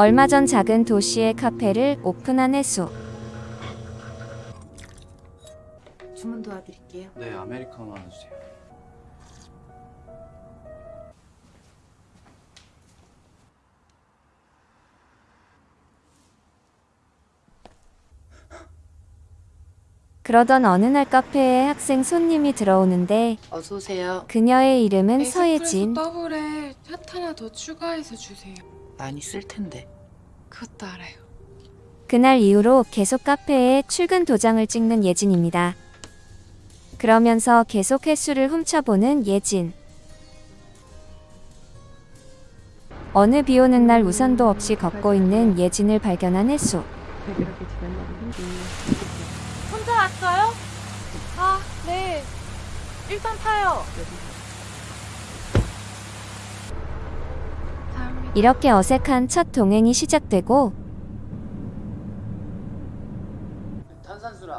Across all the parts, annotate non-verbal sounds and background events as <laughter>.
얼마 전 작은 도시의 카페를 오픈한 혜수. 주문 도와드릴게요. 네, 아메리카노 하나 주세요. 그러던 어느 날 카페에 학생 손님이 들어오는데 어서 오세요. 그녀의 이름은 서예진. 더블에 샷 하나 더 추가해서 주세요. 많이 쓸 텐데. 그것도 알아요. 그날 이후로 계속 카페에 출근 도장을 찍는 예진입니다. 그러면서 계속 횟수를 훔쳐보는 예진. 어느 비 오는 날 우산도 없이 걷고 있는 예진을 발견한 혜수. 혼자 왔어요? 아, 네. 일단 타요. 다음에 이렇게 어색한 첫 동행이 시작되고.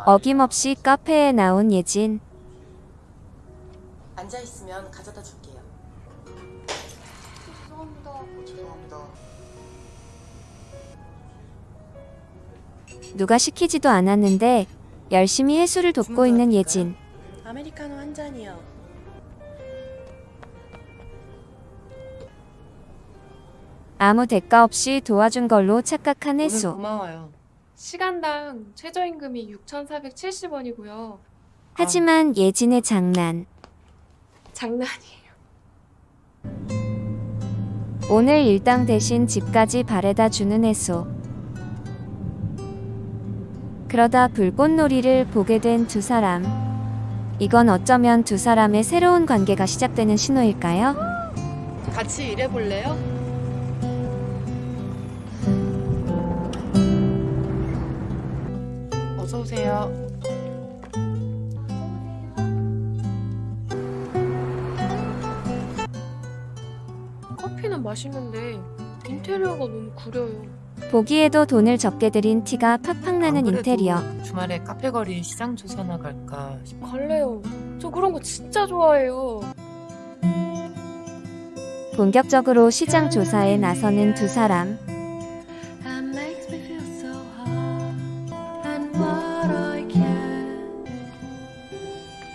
어김없이 카페에 나온 예진. 앉아 있으면 가져다 줄게요. 죄송합니다. 누가 시키지도 않았는데 열심히 해수를 돕고 있는 예진. 아메리카노 한 잔이요. 아무 대가 없이 도와준 걸로 착각한 해수. 고마워요. 시간당 최저임금이 6,470원이고요. 하지만 예진의 장난. 장난이에요. 오늘 일당 대신 집까지 바래다 주는 해수. 그러다 불꽃놀이를 보게 된 두 사람. 이건 어쩌면 두 사람의 새로운 관계가 시작되는 신호일까요? 같이 일해볼래요? 어서 오세요. 커피는 맛있는데 인테리어가 너무 구려요. 보기에도 돈을 적게 들인 티가 팍팍 나는 인테리어. 주말에 카페 거리 시장 조사 나 갈까 싶어. 갈래요. 저 그런 거 진짜 좋아해요. 본격적으로 시장 조사에 나서는 두 사람.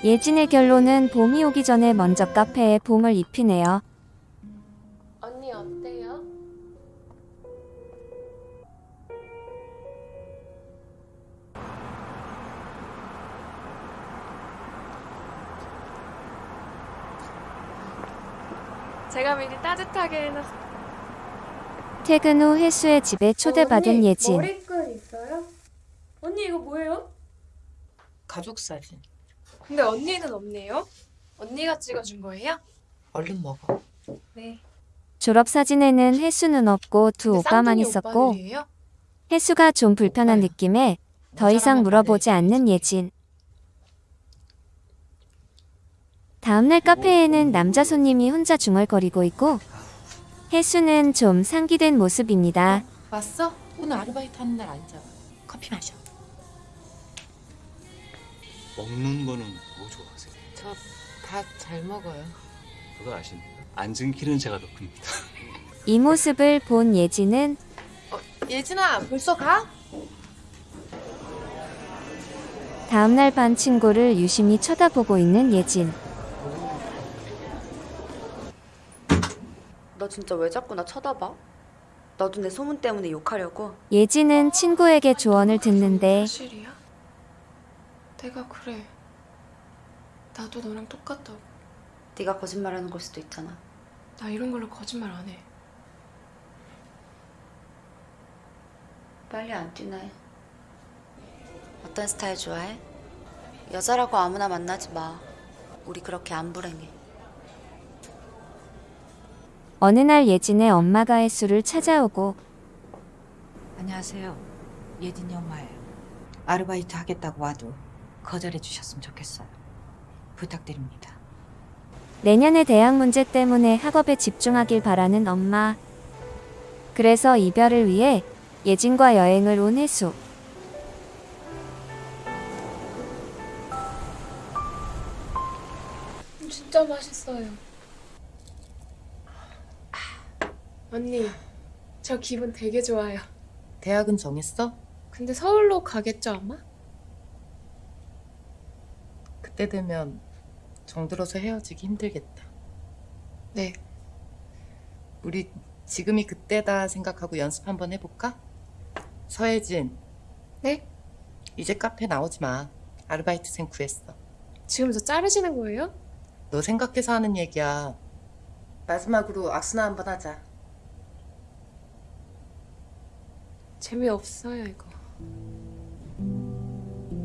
예진의 결론은 봄이 오기 전에 먼저 카페에 봄을 입히네요. 언니 어때요? 제가 미리 따뜻하게 해놨어. 퇴근 후 혜수의 집에 초대받은 언니, 예진. 머리끈 있어요? 언니 이거 뭐예요? 가족 사진. 근데 언니는 없네요. 언니가 찍어준 거예요? 얼른 먹어. 네. 졸업 사진에는 혜수는 없고 두 오빠만 있었고 오빠들이에요? 혜수가 좀 불편한 오빠요. 느낌에 더 이상 물어보지 않는 예진. 다음날 카페에는 남자 손님이 혼자 중얼거리고 있고 혜수는 좀 상기된 모습입니다. 왔어? 오늘 아르바이트 하는 날 아니잖아. 커피 마셔. 먹는 거는 뭐 좋아하세요? 저 다 잘 먹어요. 그거 아십니까? 앉은 키는 제가 더 큽니다. 이 모습을 본 예진은 예진아, 벌써 가? 다음날 반 친구를 유심히 쳐다보고 있는 예진. 너 진짜 왜 자꾸 나 쳐다봐? 너도 내 소문 때문에 욕하려고? 예진은 친구에게 조언을 듣는데 사실이야? 내가 그래. 나도 너랑 똑같다고. 네가 거짓말하는 걸 수도 있잖아. 나 이런 걸로 거짓말 안 해. 빨리 안 뛰네. 어떤 스타일 좋아해? 여자라고 아무나 만나지 마. 우리 그렇게 안 불행해. 어느 날 예진의 엄마가 혜수를 찾아오고 안녕하세요. 예진이 엄마예요. 아르바이트 하겠다고 와도 거절해 주셨으면 좋겠어요. 부탁드립니다. 내년의 대학 문제 때문에 학업에 집중하길 바라는 엄마. 그래서 이별을 위해 예진과 여행을 온 혜수. 진짜 맛있어요. 언니, 저 기분 되게 좋아요. 대학은 정했어? 근데 서울로 가겠죠, 아마? 그때 되면 정들어서 헤어지기 힘들겠다. 네. 우리 지금이 그때다 생각하고 연습 한번 해볼까? 서혜진. 네? 이제 카페 나오지 마. 아르바이트생 구했어. 지금 저 자르시는 거예요? 너 생각해서 하는 얘기야. 마지막으로 악수나 한번 하자. 재미없어요, 이거.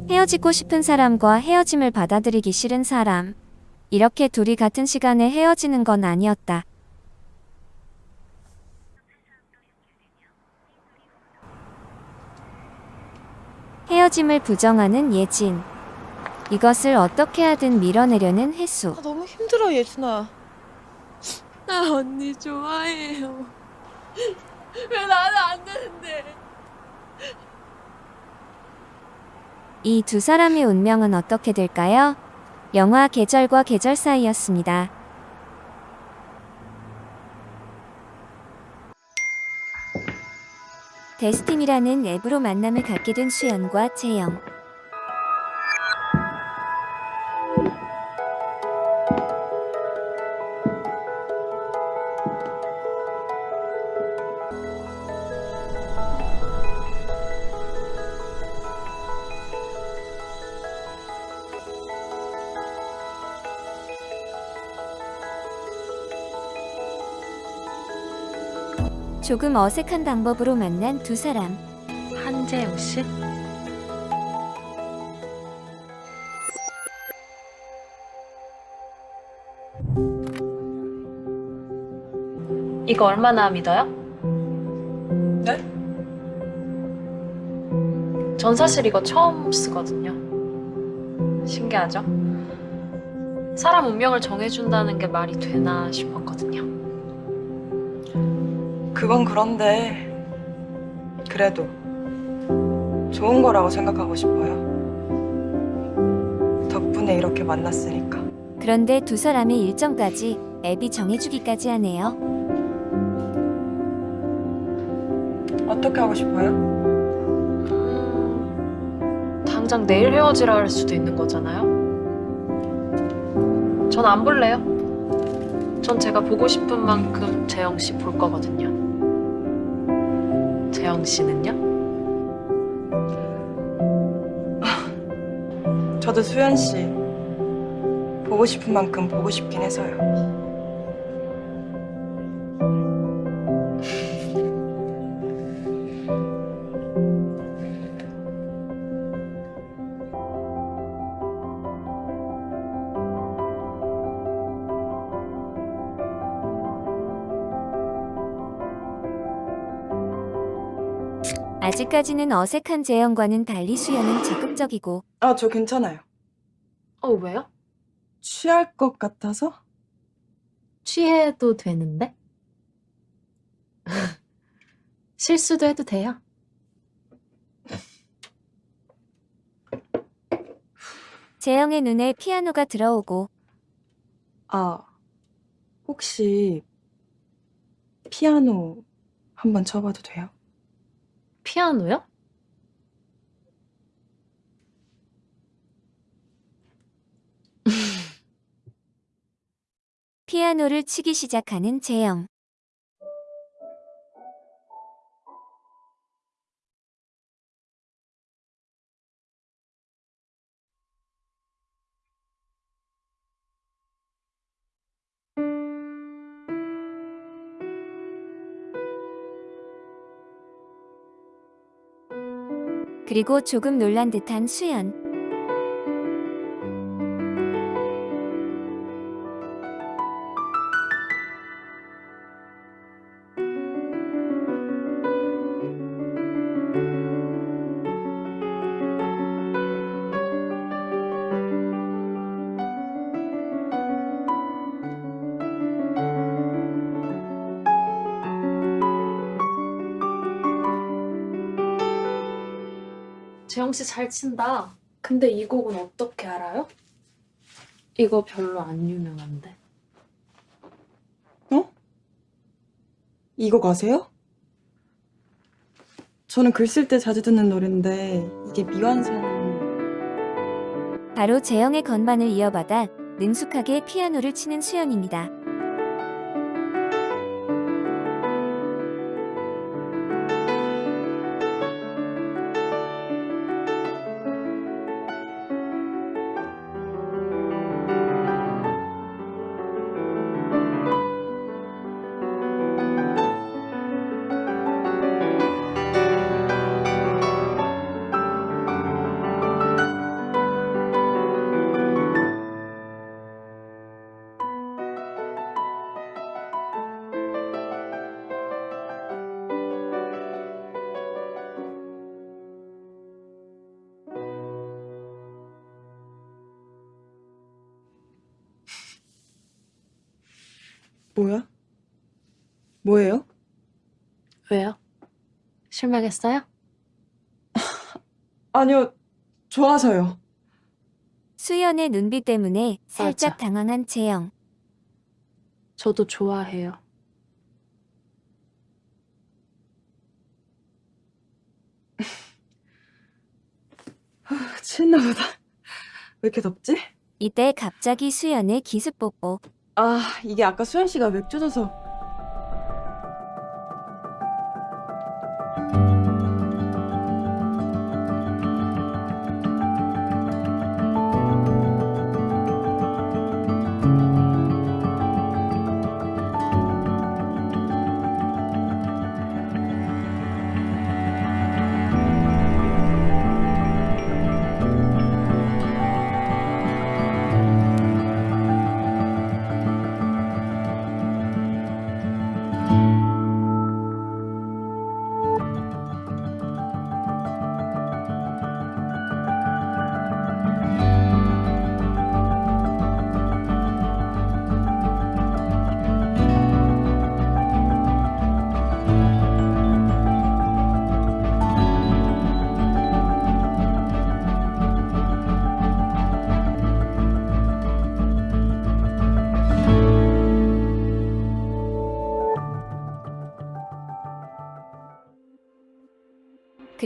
헤어지고 싶은 사람과 헤어짐을 받아들이기 싫은 사람. 이렇게 둘이 같은 시간에 헤어지는 건 아니었다. 헤어짐을 부정하는 예진. 이것을 어떻게 하든 밀어내려는 혜수. 아, 너무 힘들어, 예준아. 나 언니 좋아해요. <laughs> 왜 나는 안 되는데? 이 두 사람의 운명은 어떻게 될까요? 영화 계절과 계절 사이였습니다. 데스팀이라는 앱으로 만남을 갖게 된 수연과 재영. 조금 어색한 방법으로 만난 두 사람. 한재영 씨? 이거 얼마나 믿어요? 네? 전 사실 이거 처음 쓰거든요. 신기하죠? 사람 운명을 정해준다는 게 말이 되나 싶었거든요. 그건 그런데 그래도 좋은 거라고 생각하고 싶어요. 덕분에 이렇게 만났으니까. 그런데 두 사람의 일정까지 앱이 정해주기까지 하네요. 어떻게 하고 싶어요? 음, 당장 내일 헤어지라 할 수도 있는 거잖아요. 전 안 볼래요. 전 제가 보고 싶은 만큼 재영 씨 볼 거거든요. 재영 씨는요? 저도 수현 씨 보고 싶은 만큼 보고 싶긴 해서요. 아직까지는 어색한 재영과는 달리 수연은 적극적이고 아, 저 괜찮아요. 어, 왜요? 취할 것 같아서? 취해도 되는데? <laughs> 실수도 해도 돼요. 재영의 눈에 피아노가 들어오고 아, 혹시 피아노 한번 쳐봐도 돼요? 피아노요? 피아노를 치기 시작하는 재영. 그리고 조금 놀란 듯한 수연. 재영 씨 잘 친다. 근데 이 곡은 어떻게 알아요? 이거 별로 안 유명한데. 이거 가세요? 저는 글 쓸 때 자주 듣는 노래인데 이게 미완성 바로 재영의 건반을 이어받아 능숙하게 피아노를 치는 수연입니다. 실망했어요? <laughs> 아니요 좋아서요 수연의 눈빛 때문에 살짝 맞아. 당황한 재영. 저도 좋아해요. <laughs> 취했나 보다 왜 이렇게 덥지? 이때 갑자기 수연의 기습 뽀뽀. 아 이게 아까 수현 씨가 맥주 줘서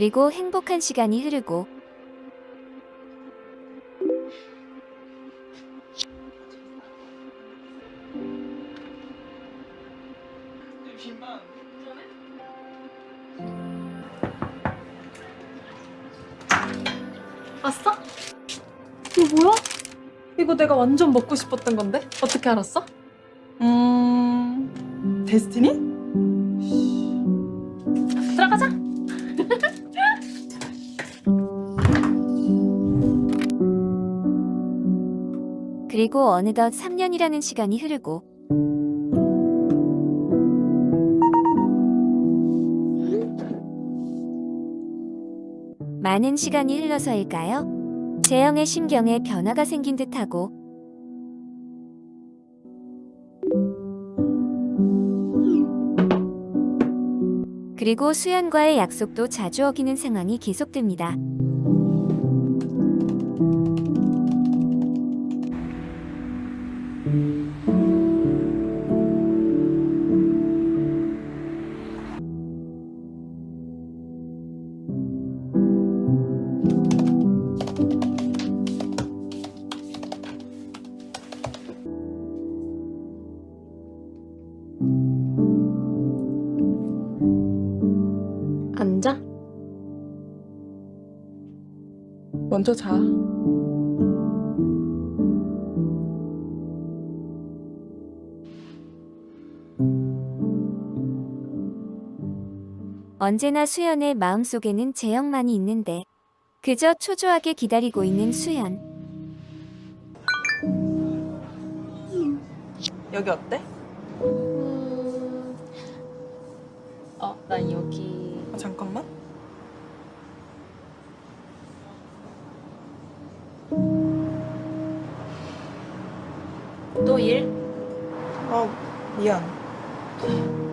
그리고 행복한 시간이 흐르고 왔어? 이거 뭐야? 이거 내가 완전 먹고 싶었던 건데? 어떻게 알았어? 음... 데스티니? 그리고 어느덧 3년이라는 시간이 흐르고 많은 시간이 흘러서일까요? 재영의 심경에 변화가 생긴 듯하고 그리고 수연과의 약속도 자주 어기는 상황이 계속됩니다. 먼저 자 언제나 수연의 마음속에는 재영만이 있는데 그저 초조하게 기다리고 있는 수연. 여기 어때? 음... 어, 난 여기. 미안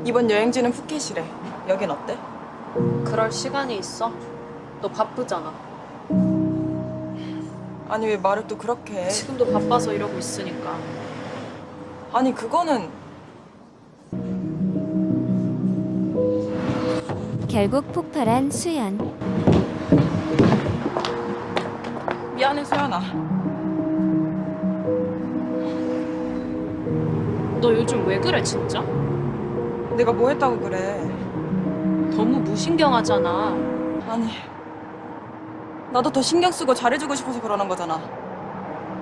이번 여행지는 푸켓이래 여긴 어때? 그럴 시간이 있어? 너 바쁘잖아. 아니 왜 말을 또 그렇게 해 지금도 바빠서 이러고 있으니까. 아니 그거는 결국 폭발한 수연. 미안해 수연아. 너 요즘 왜 그래 진짜? 내가 뭐 했다고 그래? 너무 무신경하잖아. 아니. 나도 더 신경 쓰고 잘해주고 싶어서 그러는 거잖아.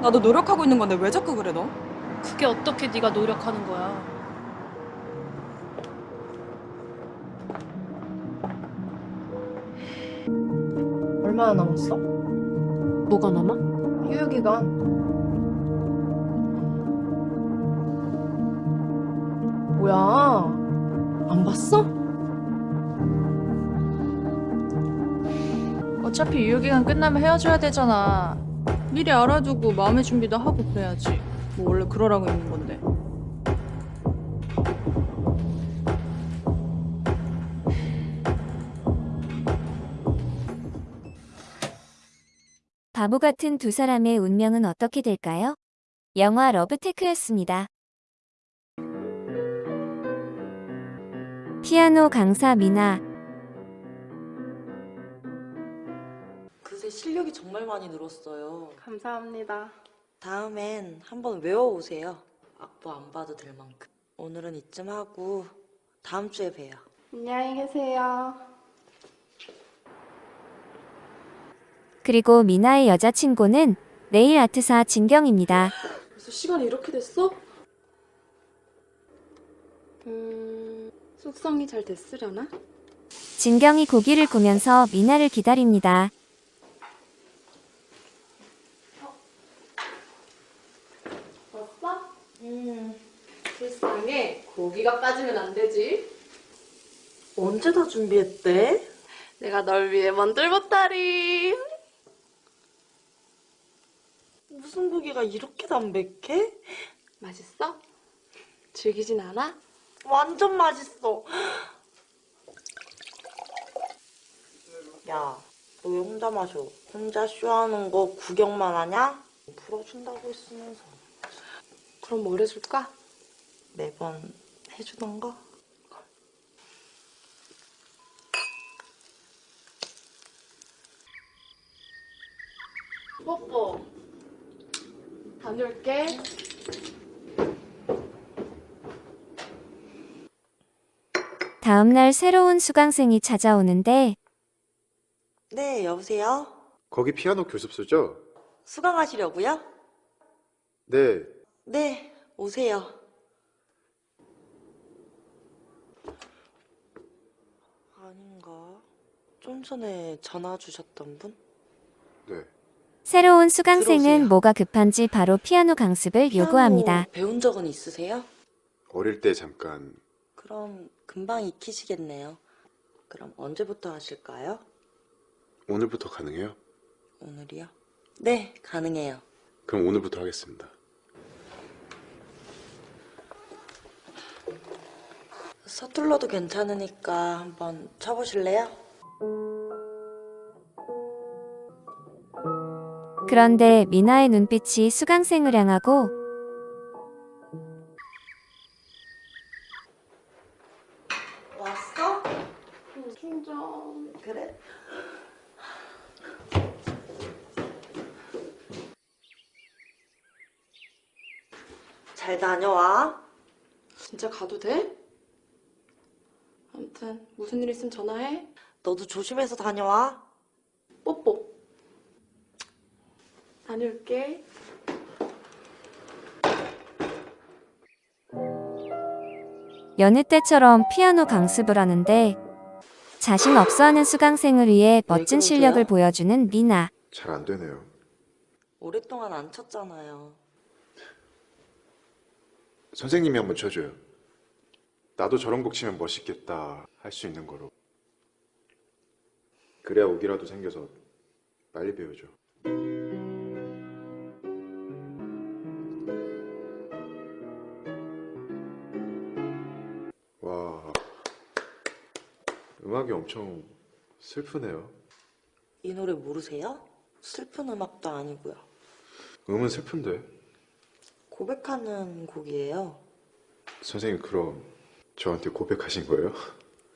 나도 노력하고 있는 건데 왜 자꾸 그래 너? 그게 어떻게 네가 노력하는 거야? 얼마나 남았어? 뭐가 남아? 휴유기간. 뭐야? 안 봤어? 어차피 유효기간 끝나면 헤어져야 되잖아. 미리 알아두고 마음의 준비도 하고 그래야지. 뭐 원래 그러라고 있는 건데. 바보 같은 두 사람의 운명은 어떻게 될까요? 영화 러브테크였습니다. 피아노 강사 미나, 그새 실력이 정말 많이 늘었어요. 감사합니다. 다음엔 한번 외워오세요. 악보 안 봐도 될 만큼. 오늘은 이쯤 하고 다음 주에 봬요. 안녕히 계세요. 그리고 미나의 여자친구는 네일 아트사 진경입니다. 벌써 시간이 이렇게 됐어? 음, 숙성이 잘 됐으려나? 진경이 고기를 구면서 미나를 기다립니다. 왔어? 음, 불쌍해. 고기가 빠지면 안 되지. 언제 다 준비했대? 내가 널 위해 만들 보따리. 무슨 고기가 이렇게 담백해? 맛있어? 즐기진 않아? 완전 맛있어. 야, 너 왜 혼자 마셔? 혼자 쇼하는 거 구경만 하냐? 풀어준다고 했으면서 그럼 뭘 해줄까? 매번 해주던 거? 뽀뽀. 다녀올게. 다음날 새로운 수강생이 찾아오는데 네, 여보세요? 거기 피아노 교습소죠? 수강하시려고요? 네. 네, 오세요. 아닌가? 좀 전에 전화 주셨던 분? 네. 새로운 수강생은 들어오세요. 뭐가 급한지 바로 피아노 강습을 피아노 요구합니다. 배운 적은 있으세요? 어릴 때 잠깐 그럼 금방 익히시겠네요. 그럼 언제부터 하실까요? 오늘부터 가능해요? 오늘이요? 네, 가능해요. 그럼 오늘부터 하겠습니다. 서툴러도 괜찮으니까 한번 쳐보실래요? 그런데 미나의 눈빛이 수강생을 향하고 충전. 그래. 잘 다녀와. 진짜 가도 돼? 아무튼 무슨 일 있으면 전화해. 너도 조심해서 다녀와. 뽀뽀. 다녀올게. 여느 때처럼 피아노 강습을 하는데 자신 없어하는 수강생을 위해 멋진 그러세요? 실력을 보여주는 미나. 잘 안 되네요. 오랫동안 안 쳤잖아요. 선생님이 한번 쳐줘요. 나도 저런 곡 치면 멋있겠다 할 수 있는 거로. 그래야 오기라도 생겨서 빨리 배우죠. 음악이 엄청 슬프네요. 이 노래 모르세요? 슬픈 음악도 아니고요. 음은 슬픈데. 고백하는 곡이에요. 선생님 그럼 저한테 고백하신 거예요?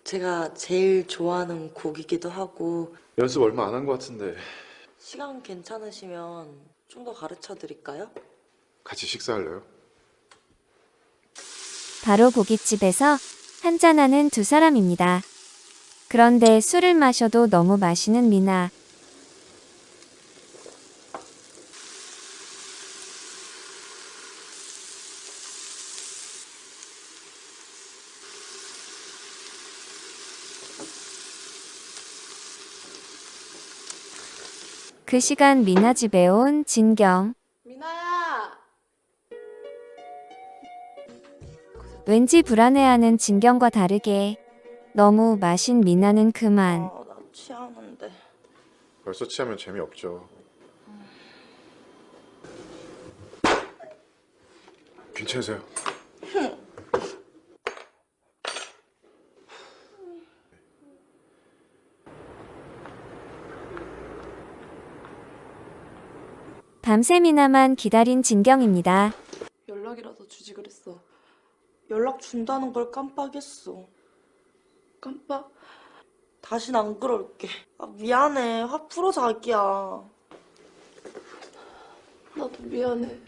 제가 제일 좋아하는 곡이기도 하고 연습 얼마 안 한 것 같은데 시간 괜찮으시면 좀 더 가르쳐 드릴까요? 같이 식사할래요? 바로 고깃집에서 한잔하는 두 사람입니다. 그런데 술을 마셔도 너무 마시는 미나. 그 시간 미나 집에 온 진경. 미나야. 왠지 불안해하는 진경과 다르게 너무 마신 미나는 그만. 아, 나 취하는데. 벌써 취하면 재미없죠 괜찮으세요? 밤새 미나만 기다린 진경입니다. 연락이라도 주지 그랬어. 연락 준다는 걸 깜빡했어. 깜빡. 다신 안 그럴게. 아, 미안해. 화 풀어 자기야. 나도 미안해.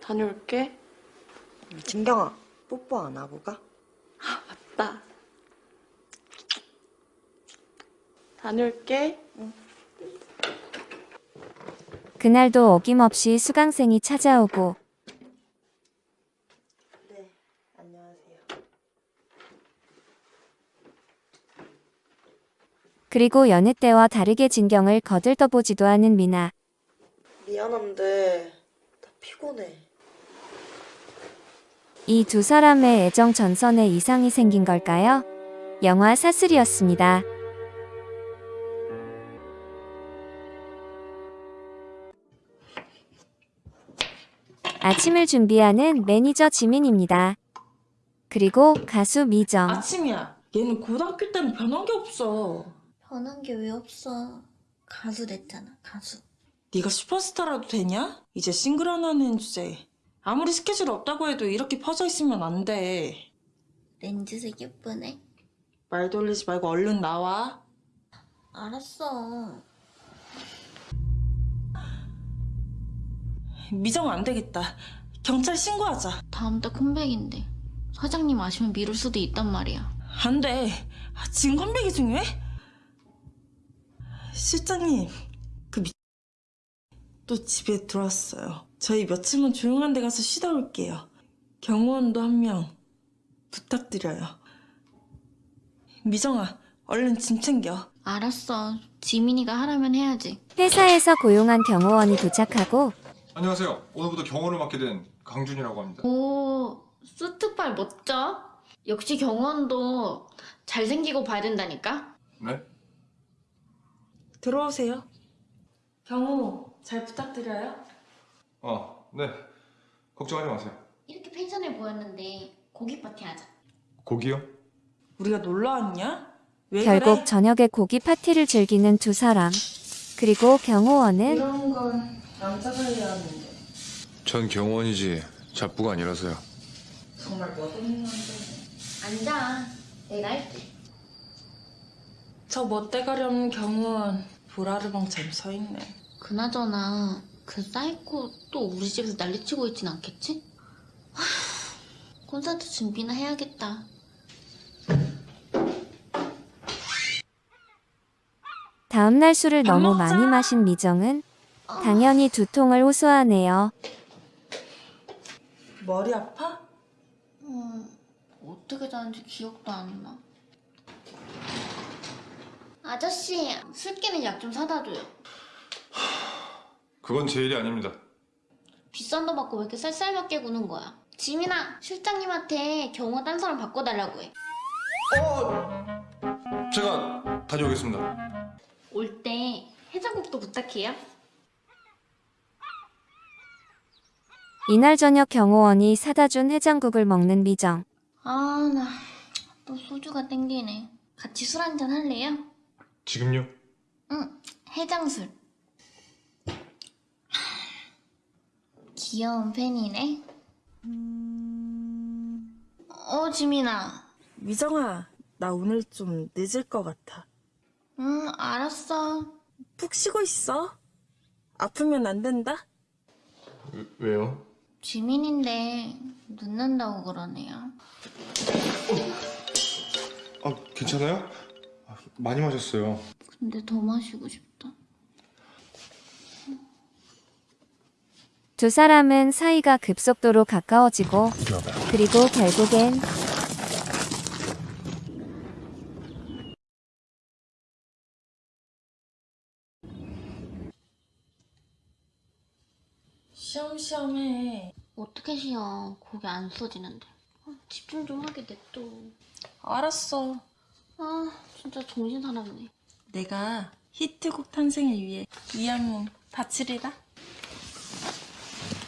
다녀올게. 진경아, 뽀뽀 안 하고 가? 나. 다녀올게. 그날도 어김없이 수강생이 찾아오고 네, 안녕하세요. 그리고 여느 때와 다르게 진경을 거들떠보지도 않은 미나. 미안한데 나 피곤해. 이 두 사람의 애정 전선에 이상이 생긴 걸까요? 영화 사슬이었습니다. 아침을 준비하는 매니저 지민입니다. 그리고 가수 미정. 아침이야. 얘는 고등학교 때는 변한 게 없어. 변한 게 왜 없어? 가수 됐잖아, 가수. 네가 슈퍼스타라도 되냐? 이제 싱글 하나는 주제. 아무리 스케줄 없다고 해도 이렇게 퍼져 있으면 안 돼. 렌즈색 예쁘네. 말 돌리지 말고 얼른 나와. 알았어. 미정 안 되겠다. 경찰 신고하자. 다음 달 컴백인데 사장님 아시면 미룰 수도 있단 말이야. 안 돼. 아, 지금 컴백이 중요해? 실장님, 그 미... 또 집에 들어왔어요. 저희 며칠만 조용한 데 가서 쉬다 올게요. 경호원도 한 명 부탁드려요. 미정아, 얼른 짐 챙겨. 알았어. 지민이가 하라면 해야지. 회사에서 고용한 경호원이 도착하고 안녕하세요. 오늘부터 경호를 맡게 된 강준이라고 합니다. 오, 수트빨 멋져. 역시 경호원도 잘생기고 봐야 된다니까. 네? 들어오세요. 경호, 잘 부탁드려요. 어, 네. 걱정하지 마세요. 이렇게 펜션을 보였는데 고기 파티 하자. 고기요? 우리가 놀러 왔냐? 왜 결국 그래? 저녁에 고기 파티를 즐기는 두 사람. 그리고 경호원은 이런 건 남자가 해야 하는데 전 경호원이지 잡부가 아니라서요. 정말 멋없는 남자. 앉아. 내가 할게. 저 멋대가리 경호원 돌하르방처럼 서 있네. 그나저나 그 사이코 또 우리 집에서 난리치고 있진 않겠지? 하, <sighs> 콘서트 준비나 해야겠다. 다음날 술을 너무 많이 마신 미정은 당연히 두통을 호소하네요. 머리 아파? 음, 어떻게 자는지 기억도 안 나. 아저씨, 술 깨는 약 좀 사다 줘요. 그건 제 일이 아닙니다. 비싼 돈 받고 왜 이렇게 쌀쌀맞게 구는 거야? 지민아, 실장님한테 경호 딴 사람 바꿔달라고 해. 제가 다녀오겠습니다. 올 때 해장국도 부탁해요. 이날 저녁 경호원이 사다 준 해장국을 먹는 미정. 아, 나 또 소주가 땡기네. 같이 술 한잔 할래요? 지금요? 응, 해장술. 귀여운 팬이네. 어, 지민아. 미정아, 나 오늘 좀 늦을 것 같아. 응, 알았어. 푹 쉬고 있어. 아프면 안 된다. 왜 요? 지민인데 늦는다고 그러네요. 아, 괜찮아요? 아, 많이 마셨어요. 근데 더 마시고 싶다. 두 사람은 사이가 급속도로 가까워지고 그리고 결국엔 시험시험해. 어떻게 쉬어? 고개 안 써지는데. 아, 집중 좀 하게 냅둬. 알았어. 아, 진짜 정신 사납네. 내가 히트곡 탄생을 위해 이 악몽 바치리라.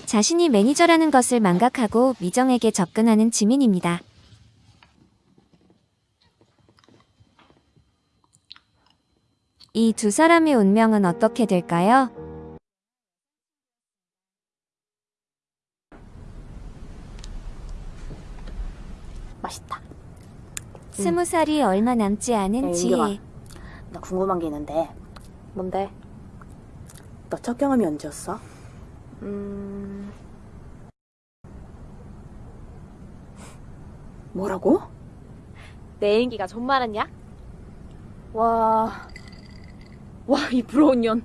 자신이 매니저라는 것을 망각하고 미정에게 접근하는 지민입니다. 이 두 사람의 운명은 어떻게 될까요? 맛있다. 스무 살이 얼마 남지 않은 야, 지혜. 나 궁금한 게 있는데. 뭔데? 너 첫 경험이 언제였어? 음. 뭐라고? 내 애인기가 좀 많았냐? 와. 와, 이 부러운 년.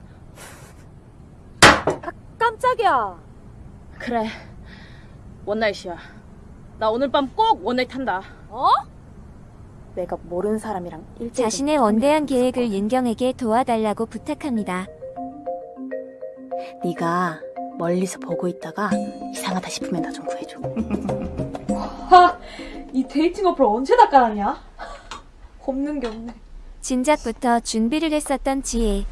아, 깜짝이야. 그래. 원나잇이야. 나 오늘 밤 꼭 one night 한다. 어? 내가 모르는 사람이랑 일대일 자신의 원대한 계획을 윤경에게 도와달라고 부탁합니다. 네가 멀리서 보고 있다가 이상하다 싶으면 나 좀 구해줘. 하! 이 dating 어플 언제 다 깔았냐? 없는 게 없네. 진작부터 준비를 했었던 지혜.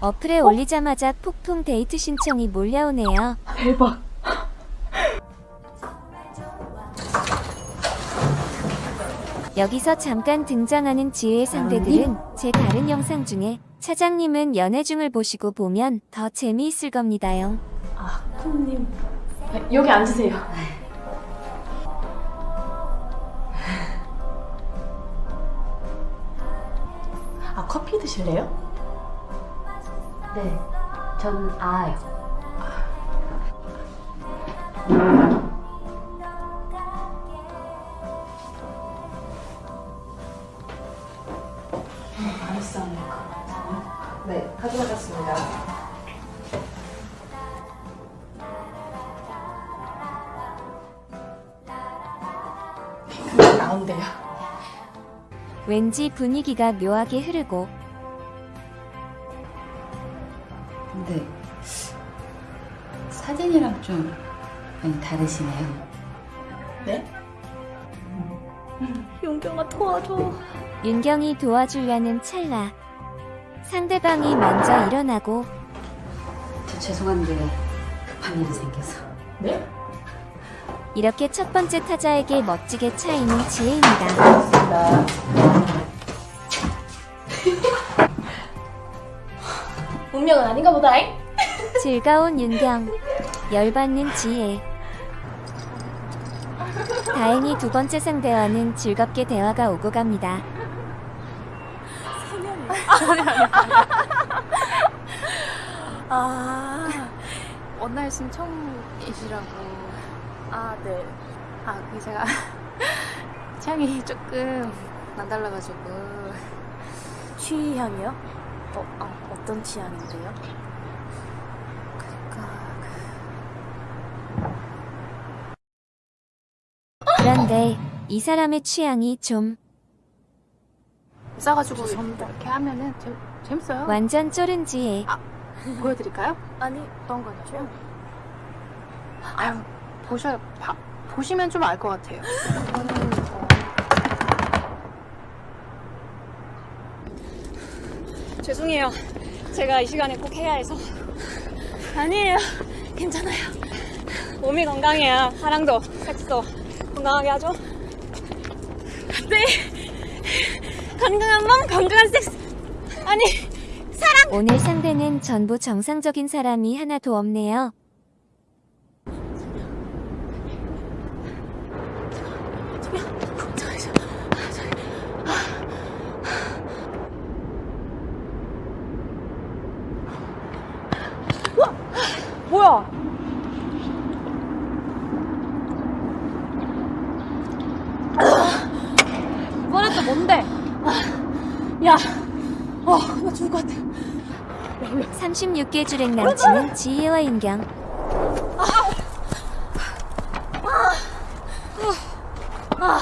어플에 올리자마자 폭풍 데이트 신청이 몰려오네요. 대박. 여기서 잠깐 등장하는 지혜의 상대들은 제 다른 영상 중에 차장님은 연애 중을 보시고 보면 더 재미있을 겁니다요. 아, 콩님. 여기 앉으세요. 아, 커피 드실래요? 네, 전 아요. 왠지 분위기가 묘하게 흐르고 근데 사진이랑 좀 많이 다르시네요. 네? 윤경아 도와줘. 윤경이 도와주려는 찰나 상대방이 먼저 일어나고 저 죄송한데 급한 일이 생겨서. 네? 이렇게 첫 번째 타자에게 멋지게 차이는 지혜입니다. <laughs> 운명은 아닌가 보다잉. <laughs> 즐거운 윤경, 열받는 지혜. 다행히 두 번째 상대와는 즐겁게 대화가 오고 갑니다. <laughs> 아, 원나잇 신청이시라고. 아, 네. 아, 그 제가 취향이 조금 남달라가지고. 취향이요? 어, 아, 어떤 취향인데요? 그런데 이 사람의 취향이 좀 싸가지고 이렇게 하면은 재, 재밌어요. 완전 쫄은 지혜. 보여드릴까요? 아니, 어떤 거죠? 아유, 보셔, 봐, 보시면 좀 알 것 같아요. 이거는, 어, 죄송해요. 제가 이 시간에 꼭 해야 해서. 아니에요. 괜찮아요. 몸이 건강해야 사랑도 섹스도 건강하게 하죠. 네. 건강한 몸, 건강한 섹스. 아니, 사랑. 오늘 상대는 전부 정상적인 사람이 하나도 없네요. 뭐야? 이번엔 또 뭔데? 야, 어, 나 죽을 것 같아. 36개 주랭 남친은 지혜와 인경. 아.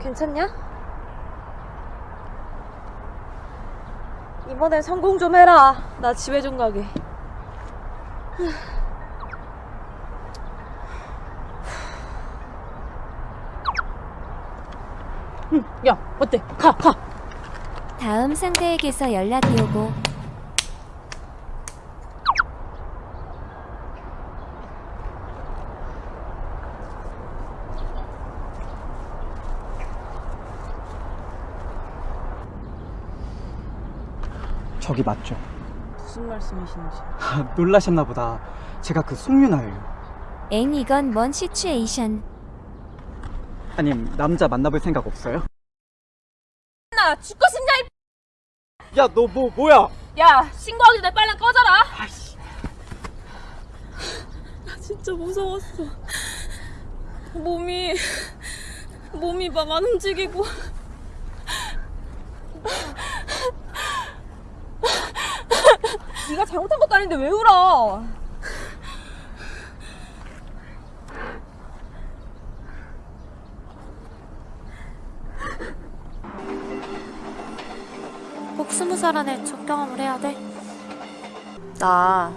괜찮냐? 이번엔 성공 좀 해라. 나 집에 좀 가게. 응, 야, 어때? 가, 가. 다음 상대에게서 연락이 오고 저기 맞죠? 무슨 말씀이신지. <laughs> 놀라셨나 보다. 제가 그 송윤아예요. 엥 이건 뭔 시츄에이션. 아님 남자 만나볼 생각 없어요? 나 죽고 야 너 뭐 뭐야? 야 신고하기 전에 빨리 꺼져라. 나 진짜 무서웠어. 몸이 몸이 막 안 움직이고. 네가 잘못한 것도 아닌데 왜 울어 스무 살 안에 첫 경험을 해야 돼? 나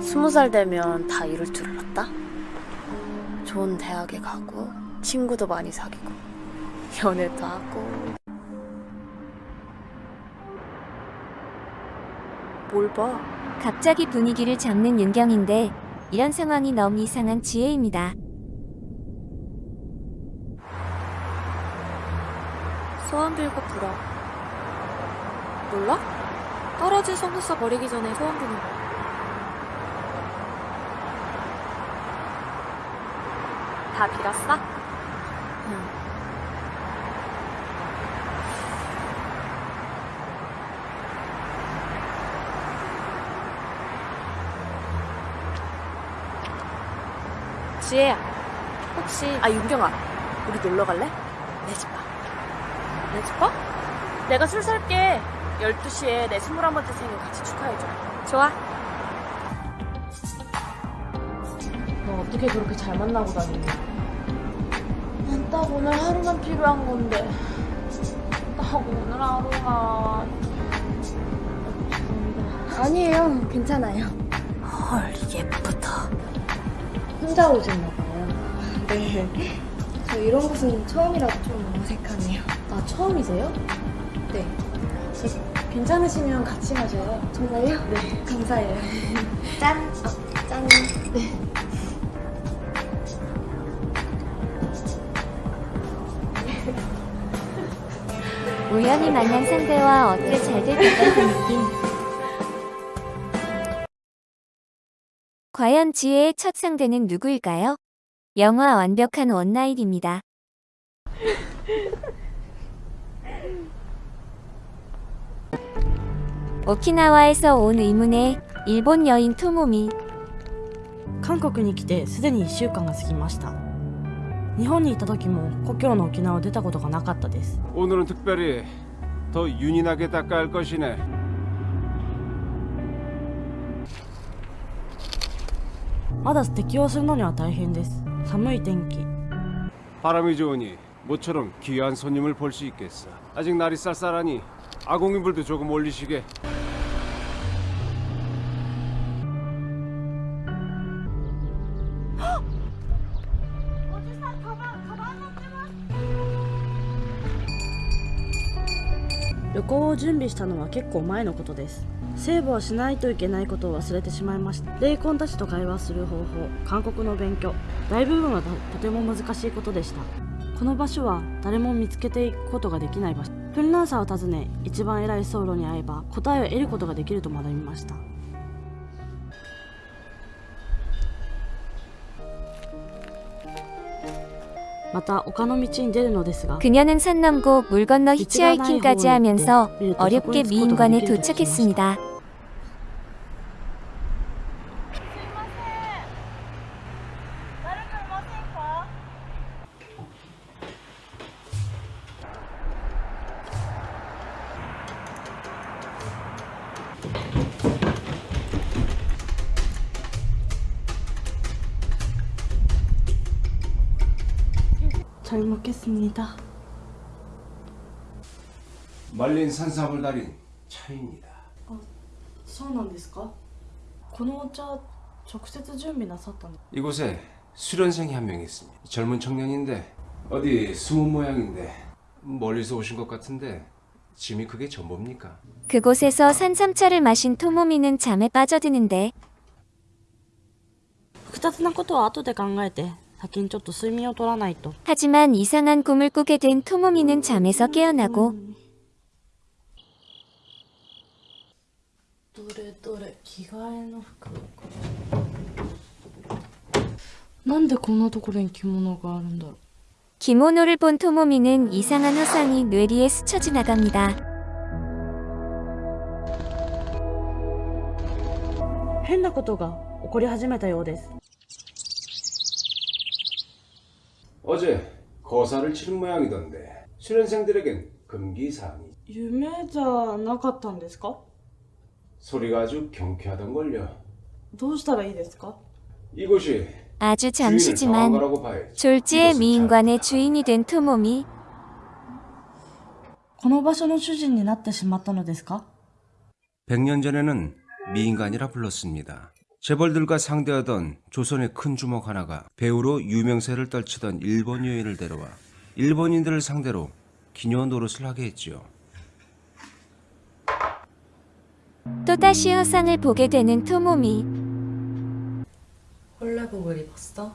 스무 살 되면 다 이룰 줄 알았다. 좋은 대학에 가고 친구도 많이 사귀고 연애도 하고 뭘 봐? 갑자기 분위기를 잡는 윤경인데 이런 상황이 너무 이상한 지혜입니다. 소원 빌고 불어. 몰라? 떨어진 속눈썹 버리기 전에 소원 비는 거. 다 빌었어? 응. 지혜야, 혹시 아 윤경아 우리 놀러 갈래? 내 집 봐. 내 집 봐? 내가 술 살게 12시에 내 21번째 생일 같이 축하해줘 좋아. 너 어떻게 그렇게 잘 만나고 다니니? 난딱 오늘 하루만 필요한 건데 딱 오늘 하루가 아니에요. 괜찮아요. 헐 예쁘다. 혼자 오셨나 봐요. 네. 저 이런 곳은 처음이라서 좀 어색하네요. 아 처음이세요? 괜찮으시면 같이 마셔요. 정말요? 네. 감사해요. <laughs> 짠. 아, 짠. 네. <laughs> 우연히 만난 상대와 어떻게 잘될 것 같은 느낌. 과연 지혜의 첫 상대는 누구일까요? 영화 완벽한 원나잇입니다. <laughs> 오키나와에서 온 의문의 일본 여인 토모미. 韓国に来てすでに1週間が過ぎました日本にいた時も故郷の沖縄を出たことがなかったです 오늘은 특별히 더 윤인하게 닦아야 할 것이네.「まだ適応するのには大変です寒い天気 바람이 좋으니 모처럼 귀한 손님을 볼 수 있겠어. 아직 날이 쌀쌀하니 아공인불도 조금 올리시게. 헉! 旅行を準備したのは結構前のことですセーブをしないといけないことを忘れてしまいました霊魂たちと会話する方法韓国の勉強大部分はととても難しいことでしたこの場所は誰も見つけていくことができない場所 フンランサーを訪ね一番偉い僧侶に会えば答えを得ることができると学びましたまた丘の道に出るのですが 그녀는 산 넘고 물 건너 히치하이킹까지 하면서 어렵게 미인관에 도착했습니다. 잘 먹겠습니다. 말린 산삼을 달인 차입니다. そうなんですかこのお茶直接準備なさったの 이곳에 수련생이 한 명 있습니다. 젊은 청년인데 어디 숨은 모양인데 멀리서 오신 것 같은데 짐이 그게 전부입니까? 그곳에서 산삼차를 마신 토모미는 잠에 빠져드는데 複雑なことは後で考えて 先にちょっと睡眠を取らないと 하지만 이상한 꿈을 꾸게 된 토모미는 잠에서 깨어나고 どれどれ着替えの服なんでこんなところに着物があるんだろう 기모노를 본 토모미는 이상한 화상이 뇌리에 스쳐 지나갑니다. 変なことが起こり始めたようです 어제 거사를 치른 모양이던데 수련생들에겐 금기 사항이 夢じゃなかったんですか 소리가 아주 경쾌하던걸요. どうしたらいいですか 이곳이 아주 주인을 정한 잠시지만 거라고 봐야지. 졸지의 미인관의 주인이 된 토모미 この場所の主人になってしまったのですか 100년 전에는 미인관이라 불렀습니다. 재벌들과 상대하던 조선의 큰 주먹 하나가 배우로 유명세를 떨치던 일본 여인을 데려와 일본인들을 상대로 기녀 노릇을 하게 했지요. 또다시 화상을 보게 되는 토모미 홀레복을 입었어?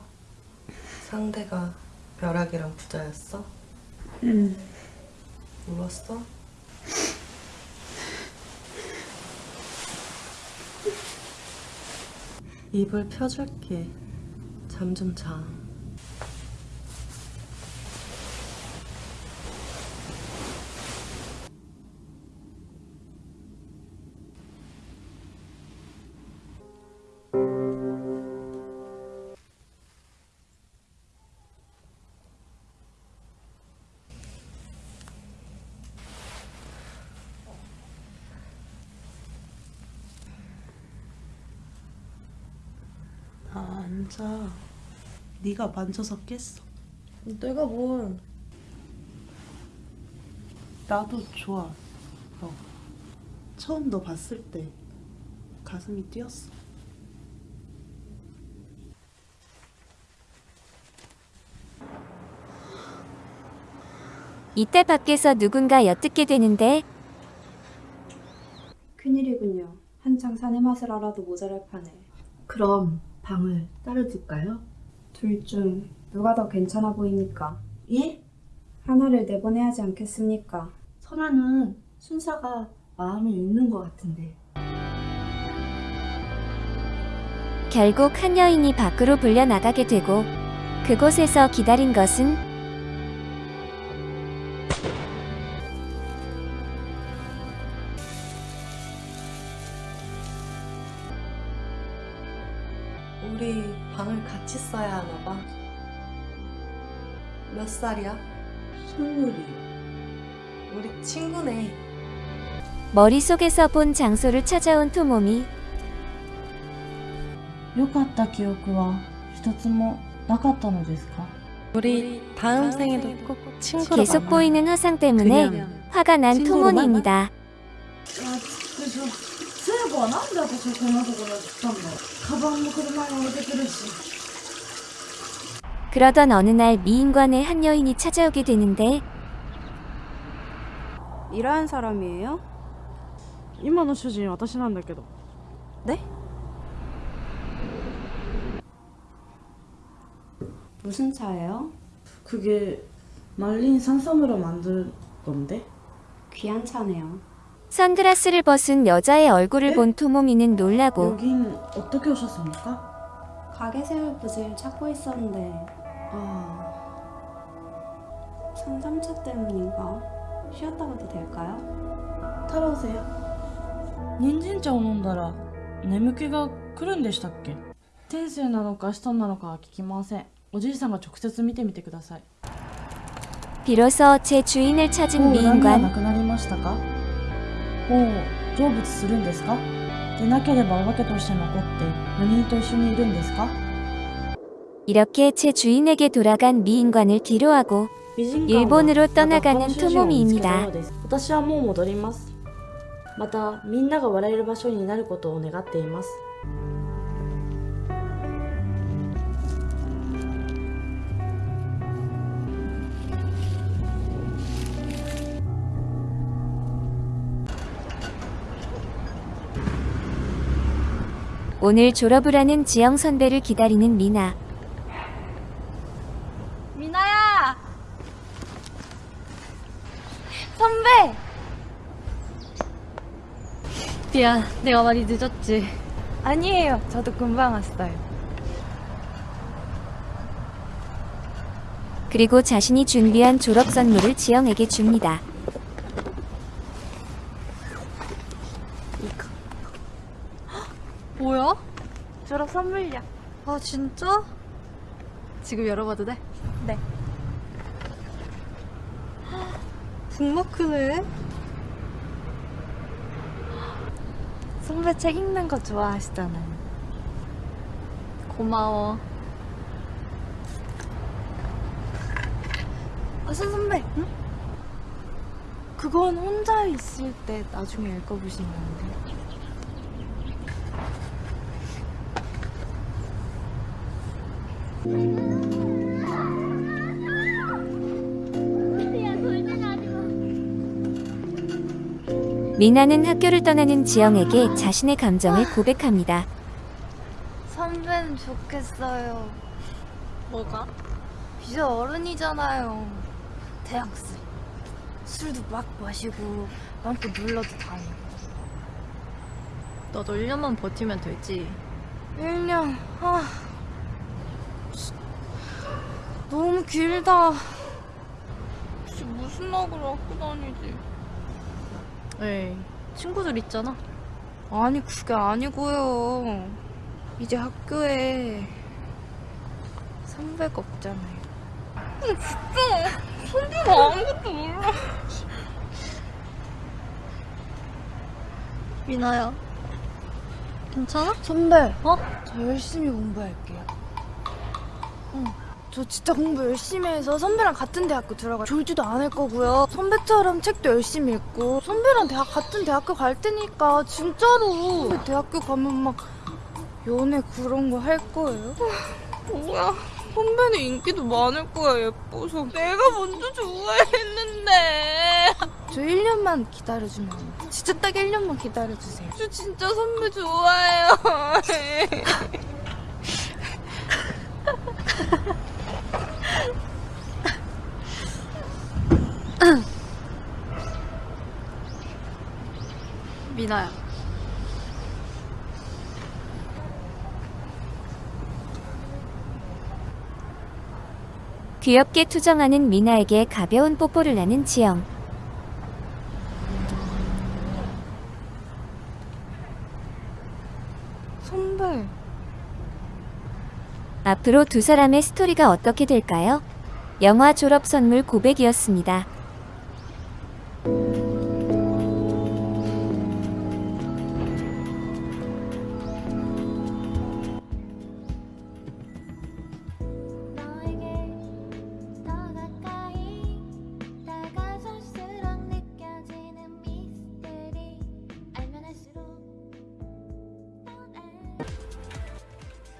상대가 벼락이랑 부자였어? 응. 울었어? 입을 펴줄게. 잠 좀 자. 앉아. 네가 만져서 깼어. 내가 뭘 나도 좋아. 너. 처음 너 봤을 때 가슴이 뛰었어. 이때 밖에서 누군가 엿듣게 되는데 큰일이군요. 한창 사내 맛을 알아도 모자랄 판에. 그럼 방을 따로 둘까요? 둘 중 누가 더 괜찮아 보입니까? 예? 하나를 내보내야 하지 않겠습니까? 선아는 순사가 마음을 읽는 것 같은데. 결국 한 여인이 밖으로 불려 나가게 되고 그곳에서 기다린 것은 몇 살이야? 스물이. 우리 친구네. 머릿속에서 본 장소를 찾아온 토모미 良かった記憶は一つもなかったのですか 우리 다음 생에도 꼭 친구로 계속 만나. 보이는 화상 때문에 그냥 화가 난 친구로만 토모니입니다. で 그러던 어느 날 미인관에 한 여인이 찾아오게 되는데 일하는 사람이에요? 今の主人私なんだけど 네? 무슨 차예요? 그게 말린 산삼으로 만든 건데? 귀한 차네요. 선글라스를 벗은 여자의 얼굴을 본 토모미는 놀라고 여긴 어떻게 오셨습니까? 가게 세울 부지를 찾고 있었는데 아... 산삼차 때문인가? 쉬었다 가도 될까요? 太郎せ人参茶を飲んだら眠気が来るんでしたっけ天性なのか使徒なのかは聞きませんおじいさんが直接見てみてください 비로소 제 주인을 찾은 もう恨みはな 미인관 くなりましたかもう成仏するんですかでなければお化けとして残って4人と一緒にいるんですか 이렇게 제 주인에게 돌아간 미인관을 뒤로하고 美人館は 일본으로 また 떠나가는 本主人を見つけた 토모미입니다. ようです私はもう戻りますまたみんなが笑える場所になることを願っています 오늘 졸업을 하는 지영 선배를 기다리는 미나. 선배! 미안, 내가 많이 늦었지. 아니에요. 저도 금방 왔어요. 그리고 자신이 준비한 졸업 선물을 지영에게 줍니다. <gasps> 뭐야? 졸업 선물이야. 아, 진짜? 지금 열어봐도 돼? 네. 북마크네. 선배 책 읽는 거 좋아하시잖아요. 고마워. 아선 선배. 응? 그건 혼자 있을 때 나중에 읽어보시면 안 돼요? 미나는 학교를 떠나는 지영에게 자신의 감정을 고백합니다. 선배는 좋겠어요. 뭐가? 이제 어른이잖아요. 대학생. 술도 막 마시고 마음껏 놀러도 다니고. 너도 1년만 버티면 되지. 1년. 아. 너무 길다. 혹시 무슨 낙을 갖고 다니지? 에이, 친구들 있잖아. 아니 그게 아니고요. 이제 학교에 선배가 없잖아요. 진짜 선배가 아무것도 몰라. 미나야. 괜찮아? 선배. 어? 저 열심히 공부할게요. 응. 저 진짜 공부 열심히 해서 선배랑 같은 대학교 들어가 졸지도 않을 거고요. 선배처럼 책도 열심히 읽고 선배랑 대학 같은 대학교 갈 테니까 진짜로 선배 대학교 가면 막 연애 그런 거 할 거예요. 뭐야? 선배는 인기도 많을 거야 예뻐서 내가 먼저 좋아했는데 저 1년만 기다려주면? 진짜 딱 1년만 기다려주세요 저 진짜 선배 좋아해요 <laughs> 미나야. 귀엽게 투정하는 미나에게 가벼운 뽀뽀를 하는 지영. 선배 앞으로 두 사람의 스토리가 어떻게 될까요? 영화 졸업 선물 고백이었습니다.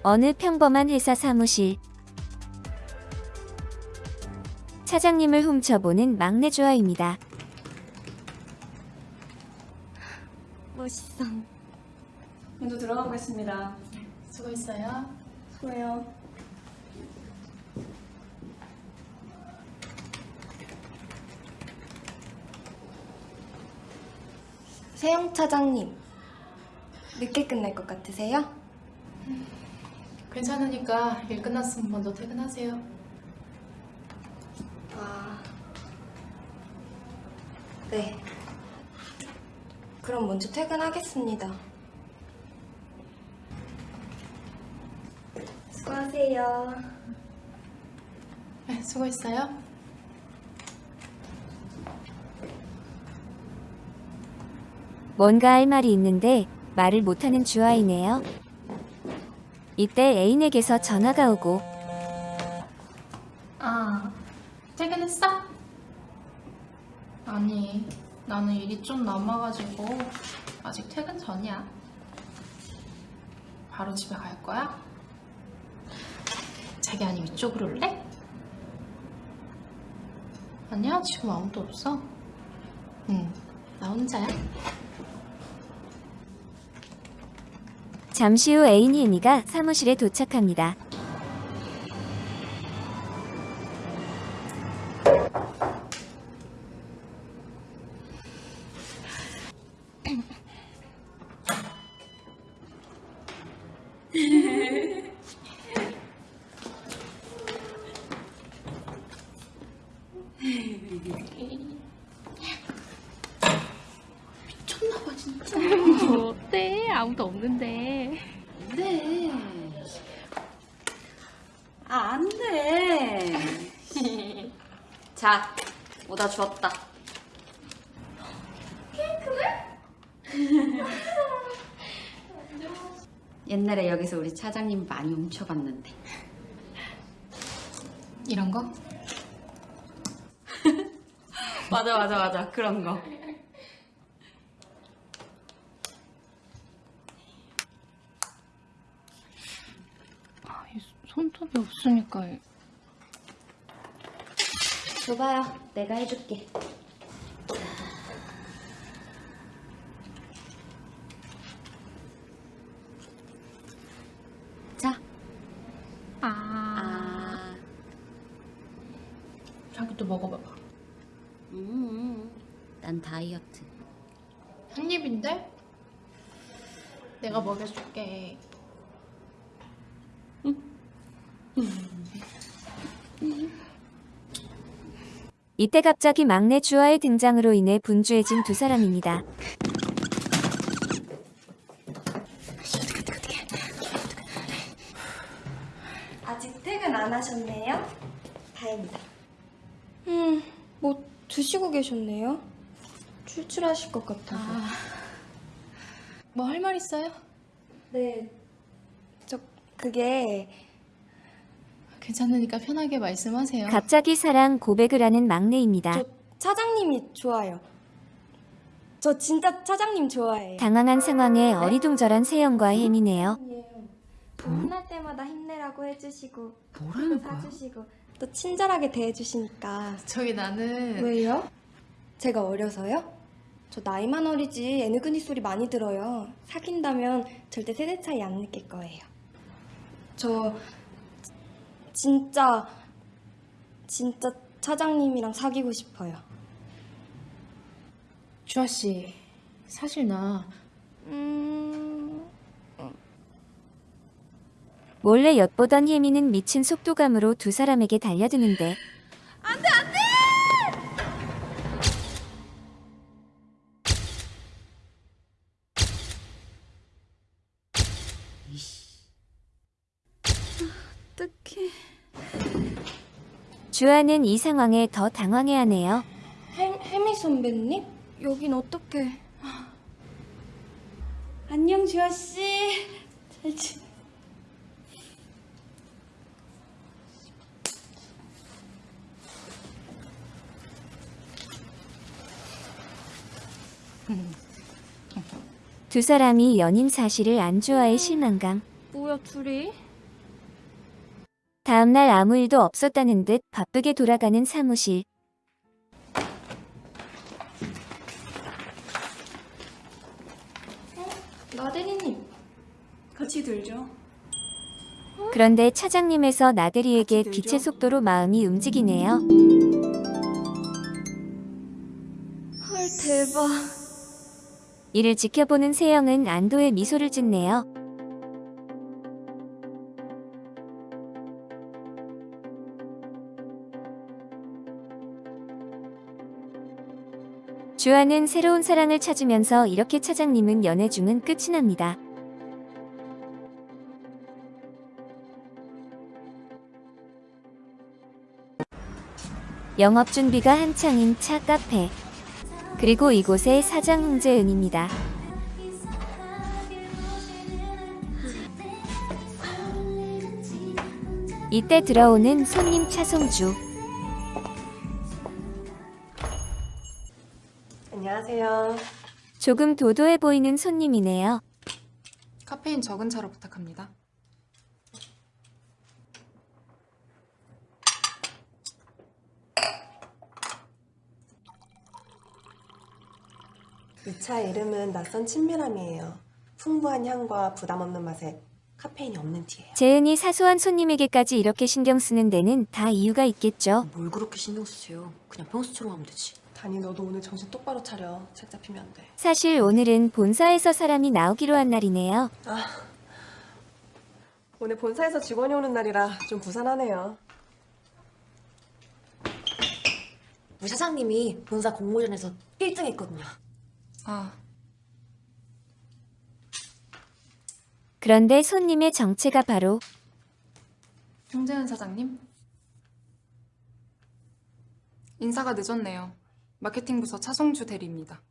어느 평범한 회사 사무실 차장님을 훔쳐보는 막내 조아입니다. 멋있어 먼저 들어가 보겠습니다. 수고했어요. 수고해요 세영 차장님, 늦게 끝날 것 같으세요? 괜찮으니까 일 끝났으면 먼저 퇴근하세요. 아, 네. 그럼 먼저 퇴근하겠습니다. 수고하세요. 네, 수고했어요. 뭔가 할 말이 있는데 말을 못하는 주아이네요. 이때 애인에게서 전화가 오고 아, 퇴근했어? 아니, 나는 일이 좀 남아가지고 아직 퇴근 전이야 바로 집에 갈 거야? 자기 아니 위쪽으로 올래? 아니야, 지금 아무도 없어 응, 나 혼자야 잠시 후 애인 혜미가 사무실에 도착합니다. 차장님 많이 훔쳐봤는데. 이런 거? <laughs> 맞아, 맞아, 맞아. 그런 거. 아, 이 손톱이 없으니까. 줘봐요. 내가 해줄게. 자. 아. 자기도 먹어봐봐. 음, 난 다이어트. 한 입인데? 내가 먹여줄게. 이때 갑자기 막내 주아의 등장으로 인해 분주해진 두 사람입니다. 아직 퇴근 안 하셨네요? 다행이다. 음, 뭐 드시고 계셨네요? 출출하실 것 같아서. 뭐할 말 있어요? 네. 저 그게 괜찮으니까 편하게 말씀하세요. 갑자기 사랑 고백을 하는 막내입니다. 차장님이 좋아요. 저 진짜 차장님 좋아해요. 당황한 상황에 어리둥절한 세영과 혜미네요. 혼날 때마다 힘내라고 해주시고 뭐라는 또 사주시고 또 친절하게 대해주시니까 저기 나는 왜요? 제가 어려서요? 저 나이만 어리지 애누그니 소리 많이 들어요. 사귄다면 절대 세대 차이 안 느낄 거예요. 저 진짜 진짜 차장님이랑 사귀고 싶어요. 주아 씨, 사실 나 음... 몰래 엿보던 혜미는 미친 속도감으로 두 사람에게 달려드는데 안돼 안돼! 주아는 이 상황에 더 당황해하네요. 혜, 혜미 선배님? 여긴 어떻게? 안녕 주아 씨. 잘 지. 두 사람이 연인 사실을 안 좋아해 실망감. 뭐야 둘이? 다음날 아무 일도 없었다는 듯 바쁘게 돌아가는 사무실. 나대리님 같이 들죠. 그런데 차장님에서 나대리에게 빛의 속도로 마음이 움직이네요. 헐 대박. 이를 지켜보는 세영은 안도의 미소를 짓네요. 주아는 새로운 사랑을 찾으면서 이렇게 차장님은 연애 중은 끝이 납니다. 영업 준비가 한창인 차 카페. 그리고 이곳의 사장 홍재은입니다. 이때 들어오는 손님 차송주. 안녕하세요. 조금 도도해 보이는 손님이네요. 카페인 적은 차로 부탁합니다. 이 차 이름은 낯선 친밀함이에요. 풍부한 향과 부담 없는 맛에 카페인이 없는 티예요. 재은이 사소한 손님에게까지 이렇게 신경 쓰는 데는 다 이유가 있겠죠. 뭘 그렇게 신경 쓰세요? 그냥 평소처럼 하면 되지. 다니 너도 오늘 정신 똑바로 차려. 책 잡히면 안 돼. 사실 오늘은 본사에서 사람이 나오기로 한 날이네요. 아, 오늘 본사에서 직원이 오는 날이라 좀 부산하네요. 우리 사장님이 본사 공모전에서 1등 했거든요. 아, 그런데 손님의 정체가 바로 홍재은 사장님? 인사가 늦었네요. 마케팅 부서 차송주 대리입니다.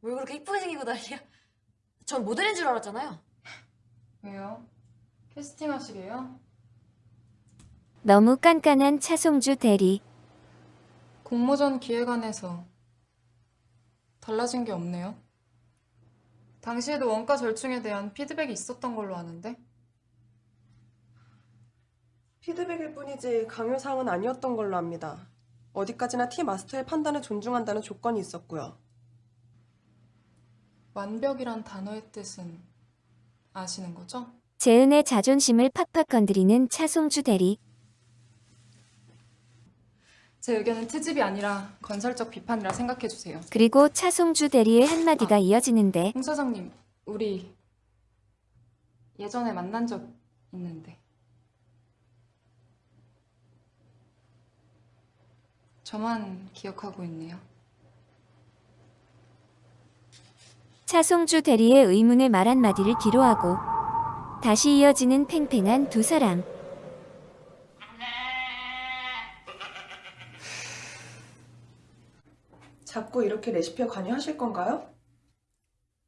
왜 그렇게 이쁘게 생기고 난리야? 전 모델인 줄 알았잖아요. 왜요? 캐스팅 하시게요? 너무 깐깐한 차송주 대리. 공모전 기획안에서 달라진 게 없네요. 당시에도 원가 절충에 대한 피드백이 있었던 걸로 아는데 피드백일 뿐이지 강요사항은 아니었던 걸로 압니다. 어디까지나 티 마스터의 판단을 존중한다는 조건이 있었고요. 완벽이란 단어의 뜻은 아시는 거죠? 재은의 자존심을 팍팍 건드리는 차송주 대리. 제 의견은 트집이 아니라 건설적 비판이라 생각해 주세요. 그리고 차송주 대리의 한마디가 이어지는데 홍 사장님, 우리 예전에 만난 적 있는데 저만 기억하고 있네요. 차송주 대리의 의문의 말 한마디를 뒤로하고 다시 이어지는 팽팽한 두 사람. 자꾸 이렇게 레시피에 관여하실 건가요?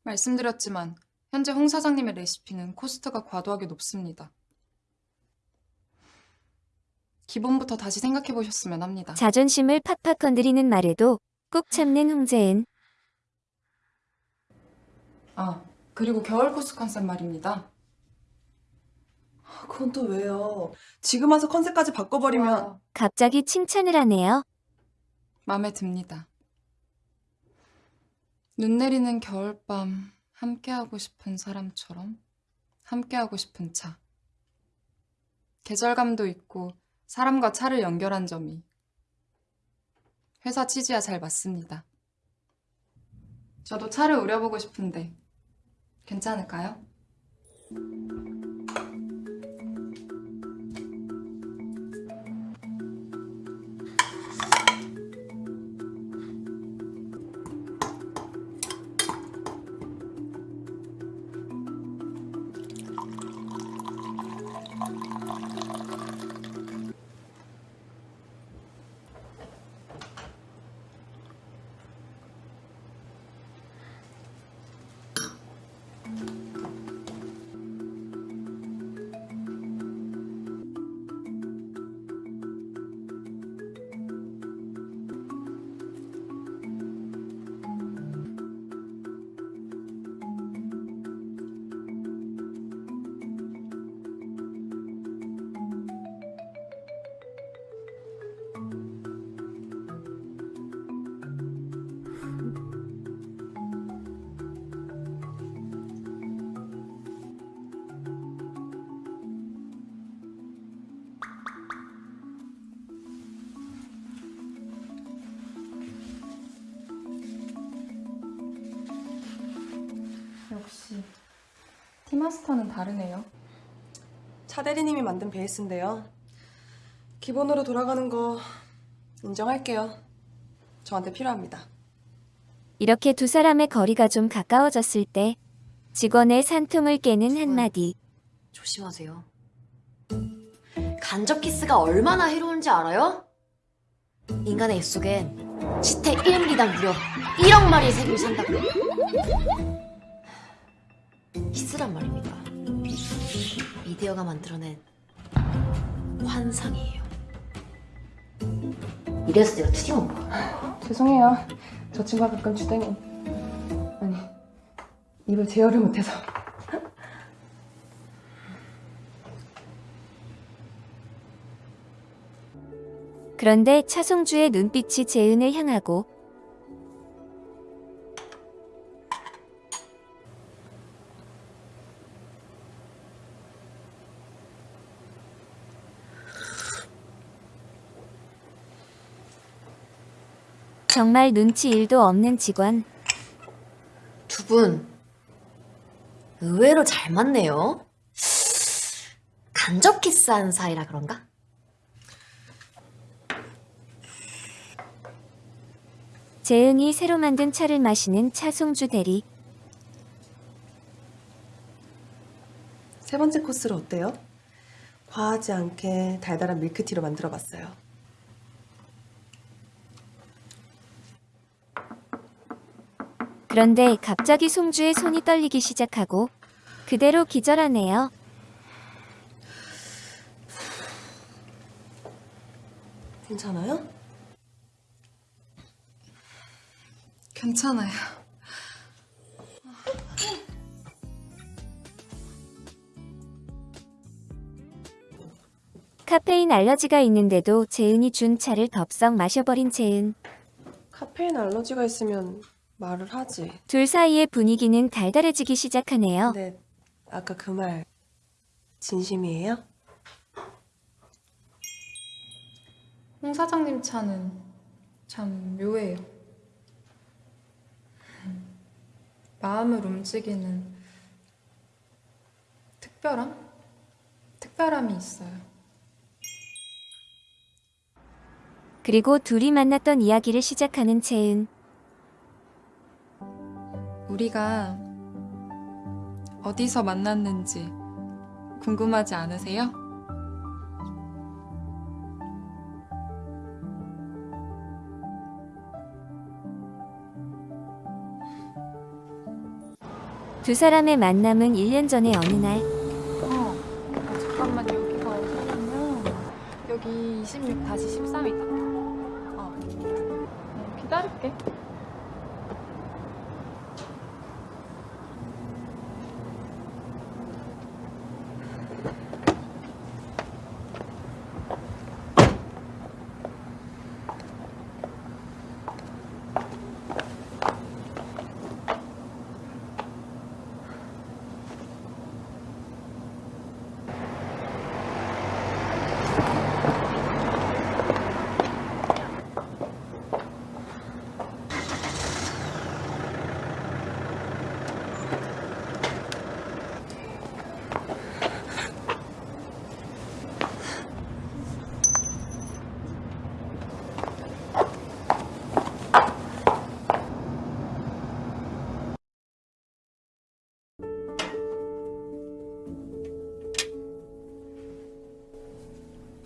말씀드렸지만 현재 홍 사장님의 레시피는 코스트가 과도하게 높습니다. 기본부터 다시 생각해 보셨으면 합니다. 자존심을 팍팍 건드리는 말에도 꾹 참는 홍재은. 아, 그리고 겨울 코스 컨셉 말입니다. 그건 또 왜요? 지금 와서 컨셉까지 바꿔버리면 갑자기 칭찬을 하네요. 마음에 듭니다. 눈 내리는 겨울밤 함께하고 싶은 사람처럼 함께하고 싶은 차. 계절감도 있고 사람과 차를 연결한 점이 회사 취지와 잘 맞습니다. 저도 차를 우려보고 싶은데 괜찮을까요? 다르네요. 차 대리님이 만든 베이스인데요. 기본으로 돌아가는 거 인정할게요. 저한테 필요합니다. 이렇게 두 사람의 거리가 좀 가까워졌을 때 직원의 산통을 깨는 한마디. 조심하세요. 간접 키스가 얼마나 해로운지 알아요? 인간의 입속엔 지태 1mm당 무려 1억 마리의 세균이 산다고. 히스란 말입니다. 미디어가 만들어낸 환상이에요. 이래서 내가 투디온 거야. <laughs> 죄송해요. 저 친구가 가끔 주댕이. 아니, 입을 제어를 못해서. 그런데 차송주의 눈빛이 재은을 향하고 정말 눈치 일도 없는 직원. 두 분 의외로 잘 맞네요. 간접 키스한 사이라 그런가? 재은이 새로 만든 차를 마시는 차송주 대리. 세 번째 코스로 어때요? 과하지 않게 달달한 밀크티로 만들어봤어요. 그런데 갑자기 송주의 손이 떨리기 시작하고 그대로 기절하네요. 괜찮아요? 괜찮아요. 카페인 알러지가 있는데도 재은이 준 차를 덥석 마셔버린 재은. 카페인 알러지가 있으면 말을 하지. 둘 사이의 분위기는 달달해지기 시작하네요. 근데 아까 그 말 진심이에요? 홍 사장님 차는 참 묘해요. 마음을 움직이는 특별함? 특별함이 있어요. 그리고 둘이 만났던 이야기를 시작하는 재은. 우리가 어디서 만났는지 궁금하지 않으세요? 두 사람의 만남은 1년 전의 어느 날 어, 아, 잠깐만 여기가 어디냐면 여기 26 다시 13이다. 어, 어, 기다릴게.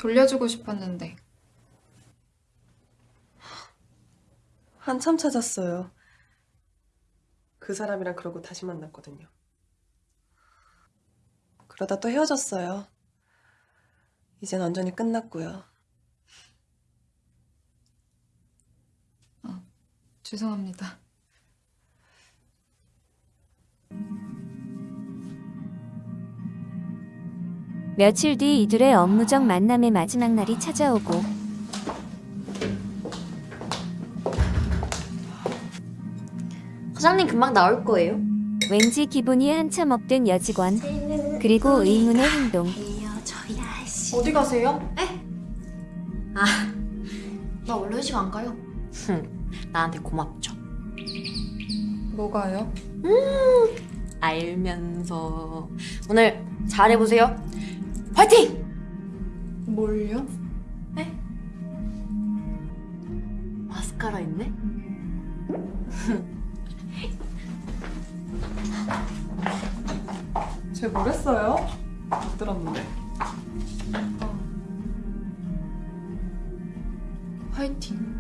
돌려주고 싶었는데 한참 찾았어요. 그 사람이랑 그러고 다시 만났거든요. 그러다 또 헤어졌어요. 이젠 완전히 끝났고요. 죄송합니다. 며칠 뒤 이들의 업무적 만남의 마지막 날이 찾아오고 사장님 금방 나올 거예요. 왠지 기분이 한참 업된 여직원 그리고 의문의 행동 어디 가세요? 에? 아, 나 원래 회식 안 가요. 나한테 고맙죠. 뭐가요? 음, 알면서 오늘 잘해보세요. 화이팅! 뭘요? 마스카라 있네? <laughs> 쟤 뭐랬어요? 못 들었는데. 파이팅.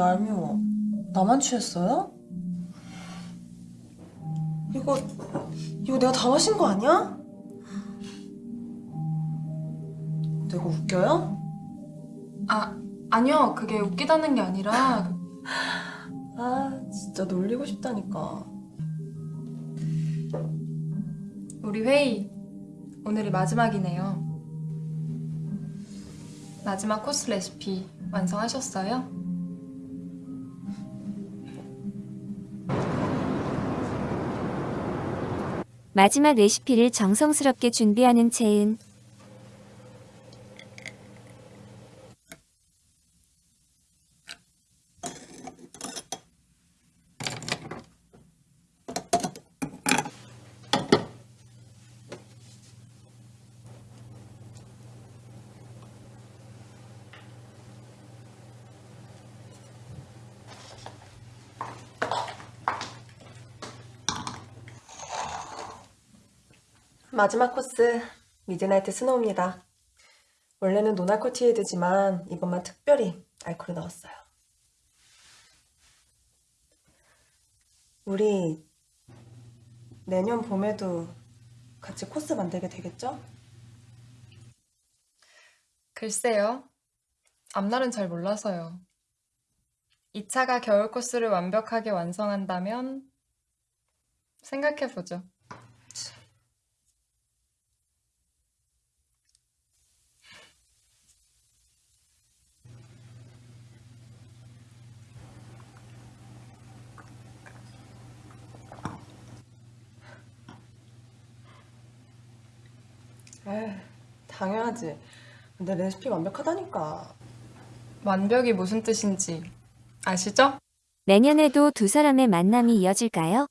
얄미워. 나만 취했어요? 이거, 이거 내가 다 마신 거 아니야? 내가 웃겨요? 아, 아니요. 그게 웃기다는 게 아니라 아, 진짜 놀리고 싶다니까. 우리 회의 오늘이 마지막이네요. 마지막 코스 레시피 완성하셨어요? 마지막 레시피를 정성스럽게 준비하는 채은. 마지막 코스 Midnight Snow입니다. 원래는 non-alcohol tea ade지만 이번만 특별히 알코올을 넣었어요. 우리 내년 봄에도 같이 코스 만들게 되겠죠? 글쎄요. 앞날은 잘 몰라서요. 2차가 겨울 코스를 완벽하게 완성한다면 생각해보죠. 당연하지. 내 레시피 완벽하다니까. 완벽이 무슨 뜻인지 아시죠? 내년에도 두 사람의 만남이 이어질까요?